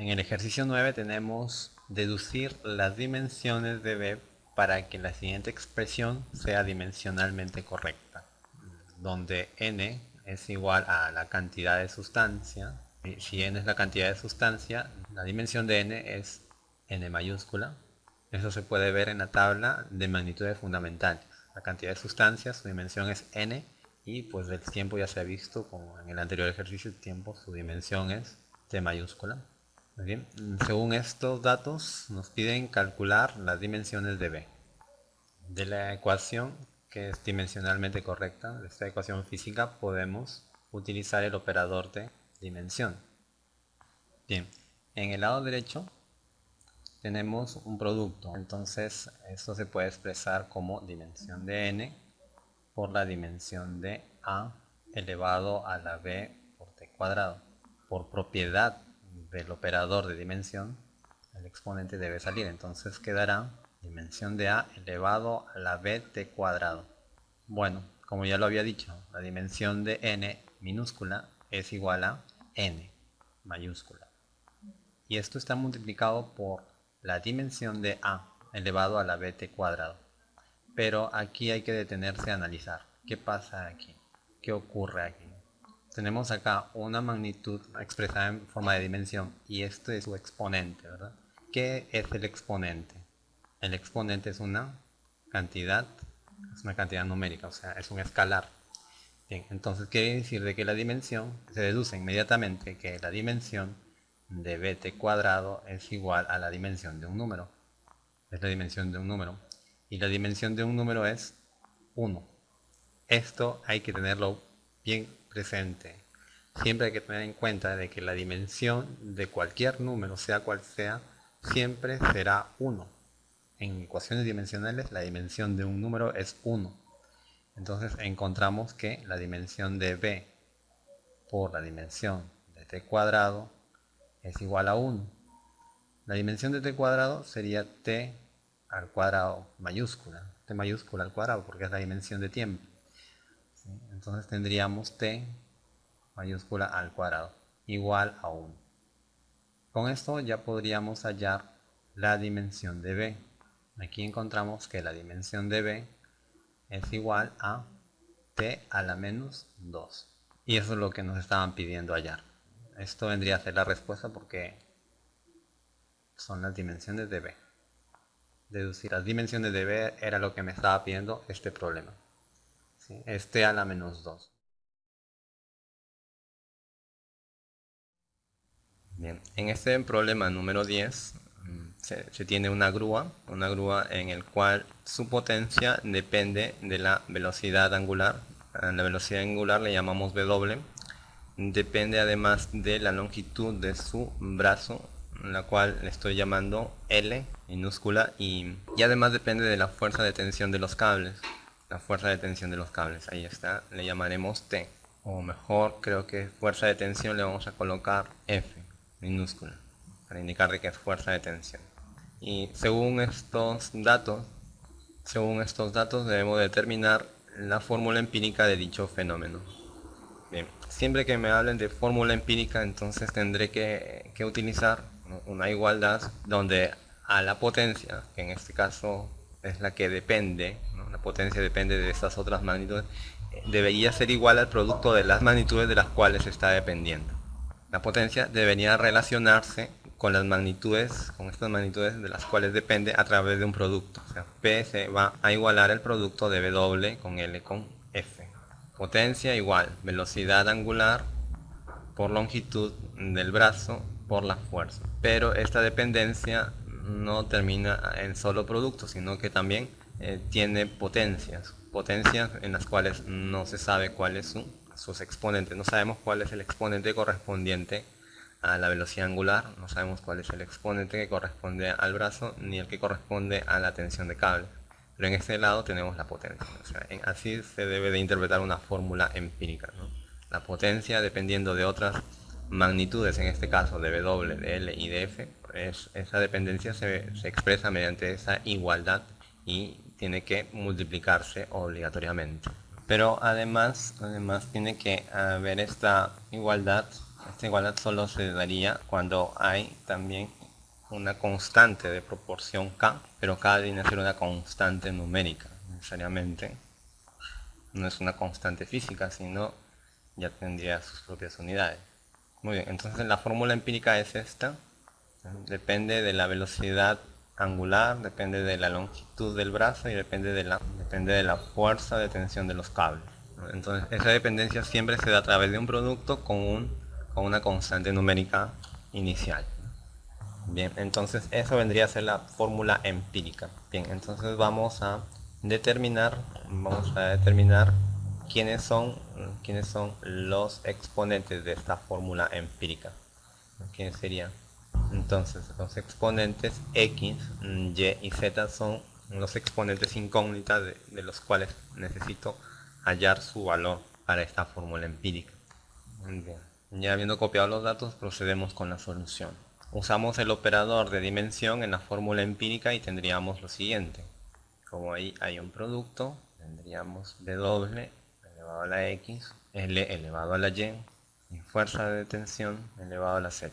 En el ejercicio 9 tenemos deducir las dimensiones de B para que la siguiente expresión sea dimensionalmente correcta, donde n es igual a la cantidad de sustancia. Si n es la cantidad de sustancia, la dimensión de n es n mayúscula. Eso se puede ver en la tabla de magnitudes fundamentales. La cantidad de sustancias, su dimensión es n, y pues del tiempo ya se ha visto, como en el anterior ejercicio, el tiempo, su dimensión es t mayúscula bien, según estos datos nos piden calcular las dimensiones de B. De la ecuación que es dimensionalmente correcta, de esta ecuación física, podemos utilizar el operador de dimensión. Bien, en el lado derecho tenemos un producto, entonces esto se puede expresar como dimensión de n por la dimensión de a elevado a la b por t cuadrado. Por propiedad del operador de dimensión, el exponente debe salir. Entonces quedará dimensión de a elevado a la bt cuadrado. Bueno, como ya lo había dicho, la dimensión de n minúscula es igual a n mayúscula. Y esto está multiplicado por la dimensión de a elevado a la bt cuadrado. Pero aquí hay que detenerse a analizar. ¿Qué pasa aquí? ¿Qué ocurre aquí? Tenemos acá una magnitud expresada en forma de dimensión y esto es su exponente, ¿verdad? ¿Qué es el exponente? El exponente es una cantidad, es una cantidad numérica, o sea, es un escalar. Bien, entonces quiere decir de que la dimensión, se deduce inmediatamente que la dimensión de bt cuadrado es igual a la dimensión de un número. Es la dimensión de un número. Y la dimensión de un número es 1. Esto hay que tenerlo bien presente. Siempre hay que tener en cuenta de que la dimensión de cualquier número, sea cual sea, siempre será 1. En ecuaciones dimensionales la dimensión de un número es 1. Entonces encontramos que la dimensión de b por la dimensión de t cuadrado es igual a 1. La dimensión de t cuadrado sería t al cuadrado mayúscula, t mayúscula al cuadrado porque es la dimensión de tiempo. Entonces tendríamos t mayúscula al cuadrado igual a 1. Con esto ya podríamos hallar la dimensión de b. Aquí encontramos que la dimensión de b es igual a t a la menos 2. Y eso es lo que nos estaban pidiendo hallar. Esto vendría a ser la respuesta porque son las dimensiones de b. Deducir las dimensiones de b era lo que me estaba pidiendo este problema este a la menos 2. Bien, en este problema número 10 mm, se, tiene una grúa, una grúa en el cual su potencia depende de la velocidad angular. La velocidad angular le llamamos W. Depende además de la longitud de su brazo, la cual le estoy llamando L minúscula y además depende de la fuerza de tensión de los cables la fuerza de tensión de los cables. Ahí está, le llamaremos T. O mejor, creo que fuerza de tensión le vamos a colocar F, minúscula, para indicar de que es fuerza de tensión. Y según estos datos, según estos datos debemos determinar la fórmula empírica de dicho fenómeno. Bien, siempre que me hablen de fórmula empírica, entonces tendré que, que utilizar una igualdad donde a la potencia, que en este caso es la que depende, la potencia depende de estas otras magnitudes, debería ser igual al producto de las magnitudes de las cuales está dependiendo. La potencia debería relacionarse con las magnitudes, con estas magnitudes de las cuales depende a través de un producto. O sea, P se va a igualar el producto de W con L con F. Potencia igual, velocidad angular por longitud del brazo por la fuerza. Pero esta dependencia no termina en solo producto, sino que también eh, tiene potencias, potencias en las cuales no se sabe cuáles son sus exponentes, no sabemos cuál es el exponente correspondiente a la velocidad angular, no sabemos cuál es el exponente que corresponde al brazo, ni el que corresponde a la tensión de cable. Pero en este lado tenemos la potencia, así se debe de interpretar una fórmula empírica. La potencia dependiendo de otras magnitudes, en este caso de W, de L y de F, esa dependencia se, se, expresa mediante esa igualdad y tiene que multiplicarse obligatoriamente. Pero además, además tiene que haber esta igualdad Esta igualdad solo se daría cuando hay también una constante de proporción k, pero k viene a ser una constante numérica, necesariamente. No es una constante física, sino ya tendría sus propias unidades. Muy bien, entonces la fórmula empírica es esta. Depende de la velocidad angular, depende de la longitud del brazo y depende de la, depende de la fuerza de tensión de los cables. Entonces esa dependencia siempre se da a través de un producto con, un, con una constante numérica inicial. Bien, entonces eso vendría a ser la fórmula empírica. Bien, entonces vamos a determinar, vamos a determinar quiénes son, quiénes son los exponentes de esta fórmula empírica. ¿Quiénes serían? Entonces, los exponentes x, y y z son los exponentes incógnitas de, los cuales necesito hallar su valor para esta fórmula empírica. Ya habiendo copiado los datos, procedemos con la solución. Usamos el operador de dimensión en la fórmula empírica y tendríamos lo siguiente. Como ahí hay un producto, tendríamos W elevado a la X, L elevado a la Y, y fuerza de tensión elevado a la Z.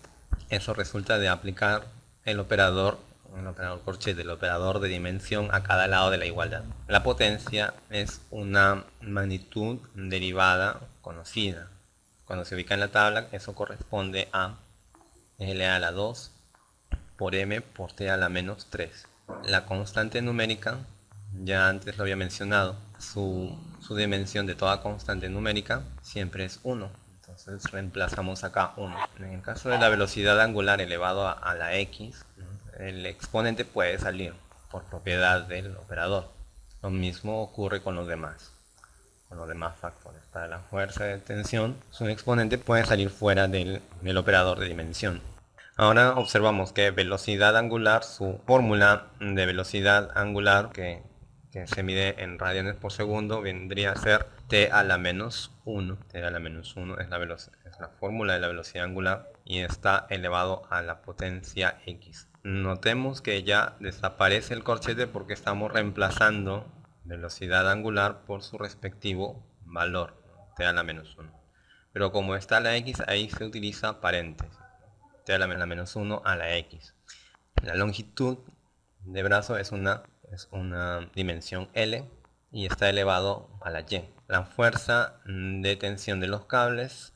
Eso resulta de aplicar el operador, el operador corchete, el operador de dimensión a cada lado de la igualdad. La potencia es una magnitud derivada conocida. Cuando se ubica en la tabla, eso corresponde a L a la 2 por M por T a la menos 3. La constante numérica, ya antes lo había mencionado, su, su dimensión de toda constante numérica siempre es 1 entonces reemplazamos acá 1. En el caso de la velocidad angular elevado a, la x, el exponente puede salir por propiedad del operador. Lo mismo ocurre con los demás, con los demás factores. Para la fuerza de tensión, su exponente puede salir fuera del, del operador de dimensión. Ahora observamos que velocidad angular, su fórmula de velocidad angular que que se mide en radianes por segundo, vendría a ser t a la menos 1. t a la menos 1 es la, es la fórmula de la velocidad angular y está elevado a la potencia x. Notemos que ya desaparece el corchete porque estamos reemplazando velocidad angular por su respectivo valor, t a la menos 1. Pero como está la x, ahí se utiliza paréntesis, t a la menos 1 a la x. La longitud de brazo es una es una dimensión L y está elevado a la Y. La fuerza de tensión de los cables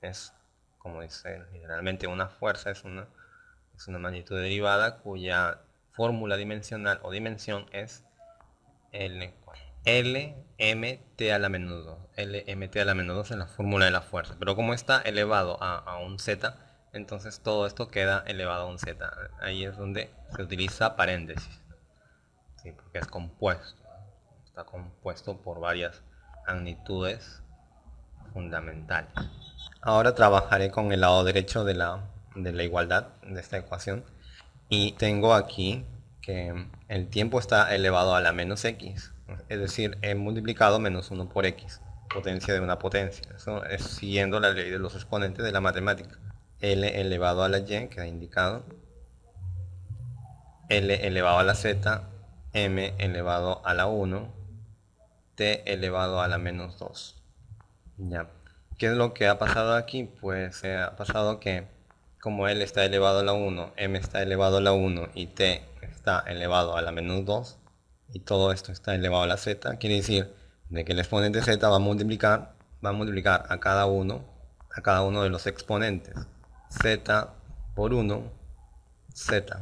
es, como dice generalmente una fuerza, es una, es una magnitud derivada cuya fórmula dimensional o dimensión es L, LMT a la menos 2. LMT a la menos 2 es la fórmula de la fuerza. Pero como está elevado a, a un Z, entonces todo esto queda elevado a un Z. Ahí es donde se utiliza paréntesis porque es compuesto. Está compuesto por varias magnitudes fundamentales. Ahora trabajaré con el lado derecho de la, de la igualdad de esta ecuación. Y tengo aquí que el tiempo está elevado a la menos x. Es decir, he multiplicado menos 1 por x, potencia de una potencia. Eso es siguiendo la ley de los exponentes de la matemática. L elevado a la y, que ha indicado. L elevado a la z m elevado a la 1, t elevado a la menos 2. Ya. ¿Qué es lo que ha pasado aquí? Pues eh, ha pasado que como L está elevado a la 1, M está elevado a la 1 y T está elevado a la menos 2 y todo esto está elevado a la Z, quiere decir de que el exponente Z va a multiplicar, va a multiplicar a cada uno, a cada uno de los exponentes. Z por 1, Z.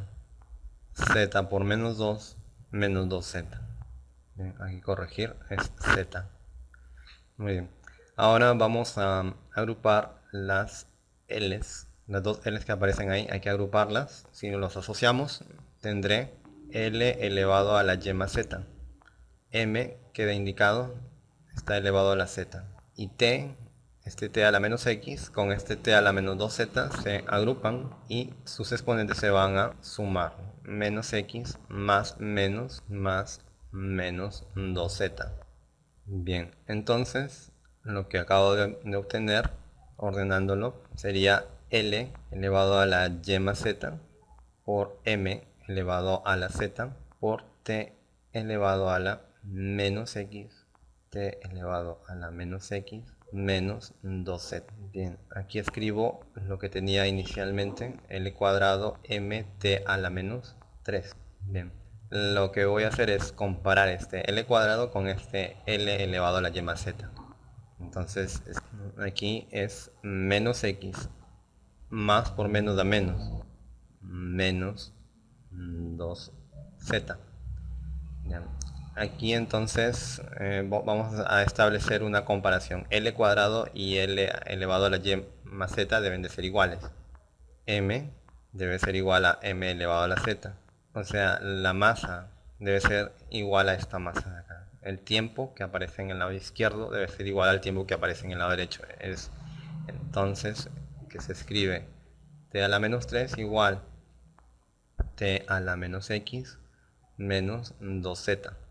Z por menos 2, menos 2z. aquí corregir es z. Muy bien. Ahora vamos a agrupar las L's. Las dos L's que aparecen ahí, hay que agruparlas. Si los asociamos, tendré L elevado a la Y más Z. M queda indicado, está elevado a la Z. Y T, este T a la menos X, con este T a la menos 2Z se agrupan y sus exponentes se van a sumar menos x más menos más menos 2z. Bien, entonces lo que acabo de, obtener ordenándolo sería L elevado a la Y más Z por M elevado a la Z por T elevado a la menos X T elevado a la menos X menos 2z. Bien, aquí escribo lo que tenía inicialmente, l cuadrado mt a la menos 3. Bien, lo que voy a hacer es comparar este l cuadrado con este l elevado a la y más z. Entonces aquí es menos x más por menos da menos menos 2z. Aquí entonces eh, vamos a establecer una comparación. L cuadrado y L elevado a la Y más Z deben de ser iguales. M debe ser igual a M elevado a la Z. O sea, la masa debe ser igual a esta masa de acá. El tiempo que aparece en el lado izquierdo debe ser igual al tiempo que aparece en el lado derecho. Es entonces que se escribe t a la menos 3 igual t a la menos x menos 2z.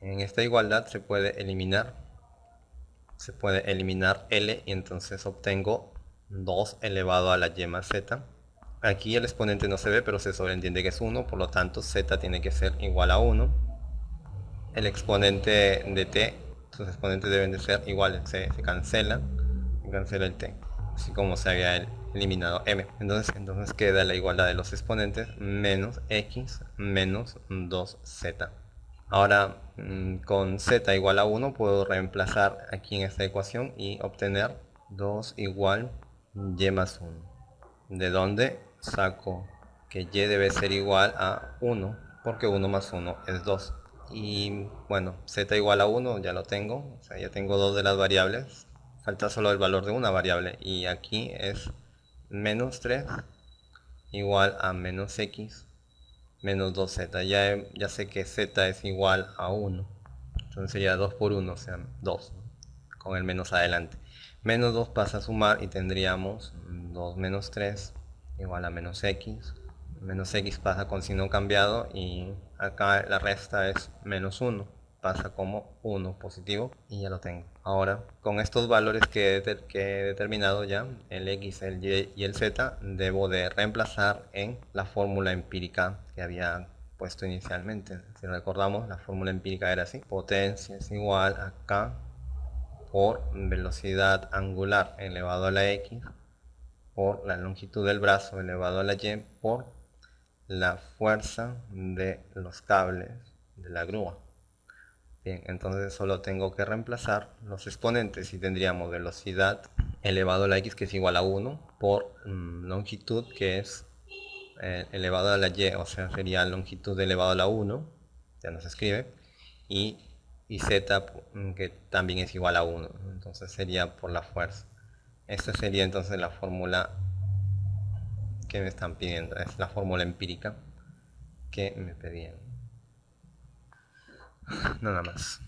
En esta igualdad se puede eliminar se puede eliminar L y entonces obtengo 2 elevado a la Y más Z. Aquí el exponente no se ve, pero se sobreentiende que es 1, por lo tanto Z tiene que ser igual a 1. El exponente de T, sus exponentes deben de ser iguales, se, se cancela, se cancela el T, así como se había eliminado M. Entonces, entonces queda la igualdad de los exponentes menos X menos 2Z. Ahora mm, con z igual a 1 puedo reemplazar aquí en esta ecuación y obtener 2 igual y más 1. De donde saco que y debe ser igual a 1 porque 1 más 1 es 2. Y bueno, z igual a 1 ya lo tengo, o sea ya tengo dos de las variables. Falta solo el valor de una variable y aquí es menos 3 igual a menos x menos 2z. Ya, ya sé que z es igual a 1. Entonces sería 2 por 1, o sea, 2. Con el menos adelante. Menos 2 pasa a sumar y tendríamos 2 menos 3 igual a menos x. Menos x pasa con signo cambiado y acá la resta es menos 1 pasa como 1 positivo y ya lo tengo. Ahora, con estos valores que, he determinado ya, el x, el y y el z, debo de reemplazar en la fórmula empírica que había puesto inicialmente. Si recordamos, la fórmula empírica era así. Potencia es igual a k por velocidad angular elevado a la x por la longitud del brazo elevado a la y por la fuerza de los cables de la grúa entonces solo tengo que reemplazar los exponentes y tendríamos velocidad elevado a la x que es igual a 1 por mm, longitud que es eh, elevado a la y, o sea sería longitud elevado a la 1, ya no se escribe, y, y z mm, que también es igual a 1, entonces sería por la fuerza. Esta sería entonces la fórmula que me están pidiendo, es la fórmula empírica que me pedían. Nada más.